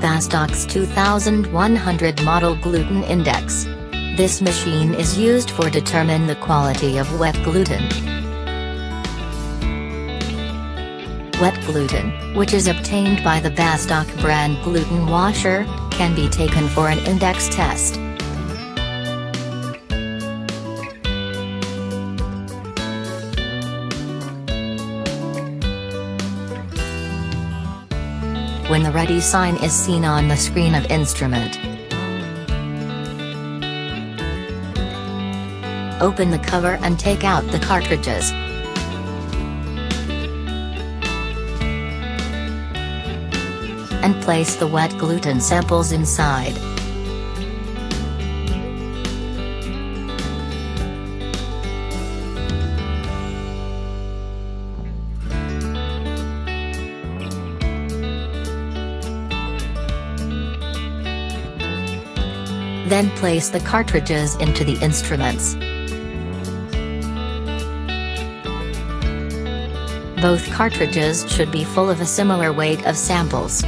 Bastox 2100 model gluten index. This machine is used for determine the quality of wet gluten. Wet gluten, which is obtained by the Bastak brand gluten washer, can be taken for an index test. When the ready sign is seen on the screen of instrument, open the cover and take out the cartridges. And place the wet gluten samples inside. Then place the cartridges into the instruments. Both cartridges should be full of a similar weight of samples.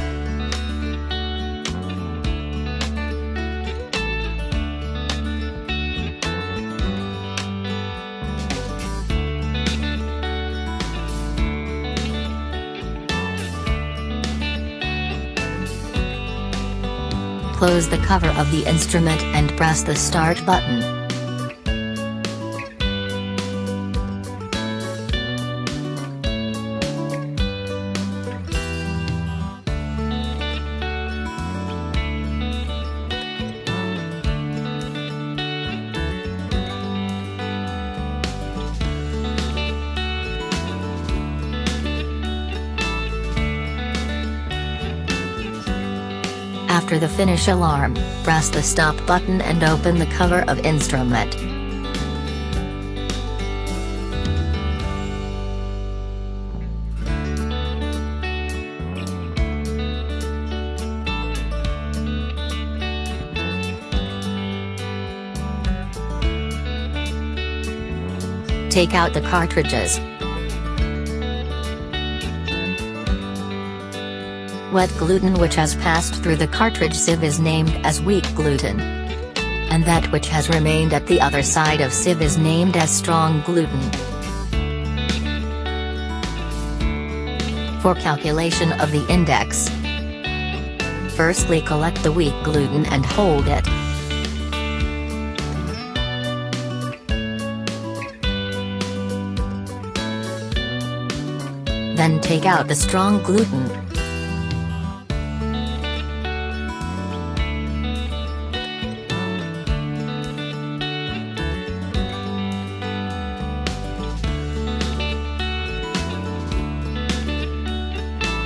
Close the cover of the instrument and press the start button. After the finish alarm, press the stop button and open the cover of instrument. Take out the cartridges. Wet gluten which has passed through the cartridge sieve is named as weak gluten. And that which has remained at the other side of sieve is named as strong gluten. For calculation of the index, firstly collect the weak gluten and hold it. Then take out the strong gluten.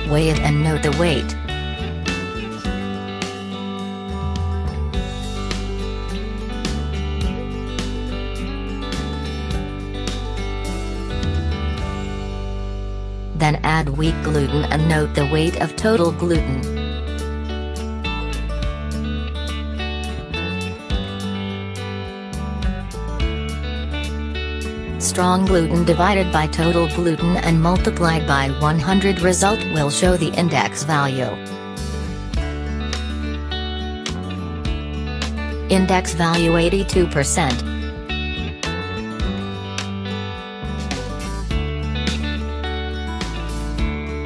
Weigh it and note the weight. Then add weak gluten and note the weight of total gluten. Strong gluten divided by total gluten and multiplied by 100 result will show the index value. Index value 82%.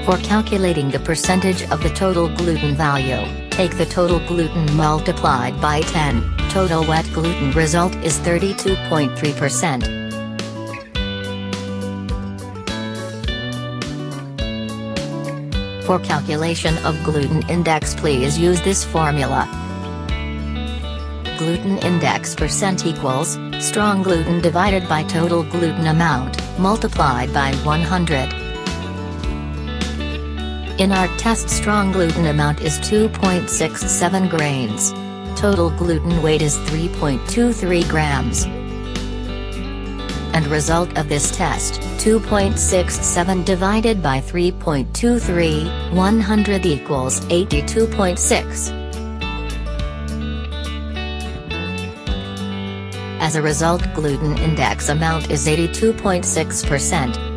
For calculating the percentage of the total gluten value, take the total gluten multiplied by 10, total wet gluten result is 32.3%. For calculation of gluten index please use this formula. Gluten index percent equals, strong gluten divided by total gluten amount, multiplied by 100. In our test strong gluten amount is 2.67 grains. Total gluten weight is 3.23 grams. And result of this test, 2.67 divided by 3.23, 100 equals 82.6. As a result gluten index amount is 82.6%.